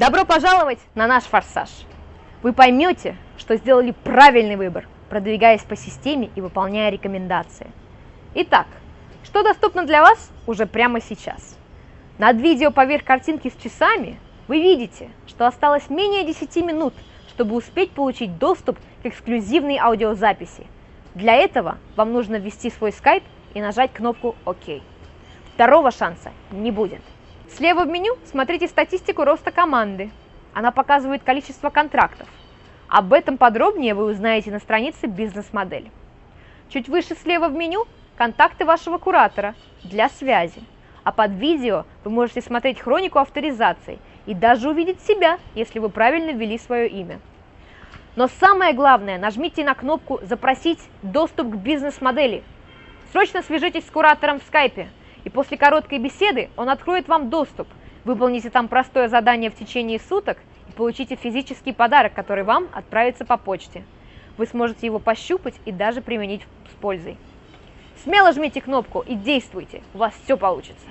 Добро пожаловать на наш форсаж! Вы поймете, что сделали правильный выбор, продвигаясь по системе и выполняя рекомендации. Итак, что доступно для вас уже прямо сейчас? Над видео поверх картинки с часами вы видите, что осталось менее 10 минут, чтобы успеть получить доступ к эксклюзивной аудиозаписи. Для этого вам нужно ввести свой скайп и нажать кнопку ОК. Второго шанса не будет. Слева в меню смотрите статистику роста команды. Она показывает количество контрактов. Об этом подробнее вы узнаете на странице «Бизнес-модель». Чуть выше слева в меню контакты вашего куратора для связи. А под видео вы можете смотреть хронику авторизаций и даже увидеть себя, если вы правильно ввели свое имя. Но самое главное, нажмите на кнопку «Запросить доступ к бизнес-модели». Срочно свяжитесь с куратором в скайпе – и после короткой беседы он откроет вам доступ. Выполните там простое задание в течение суток и получите физический подарок, который вам отправится по почте. Вы сможете его пощупать и даже применить с пользой. Смело жмите кнопку и действуйте, у вас все получится.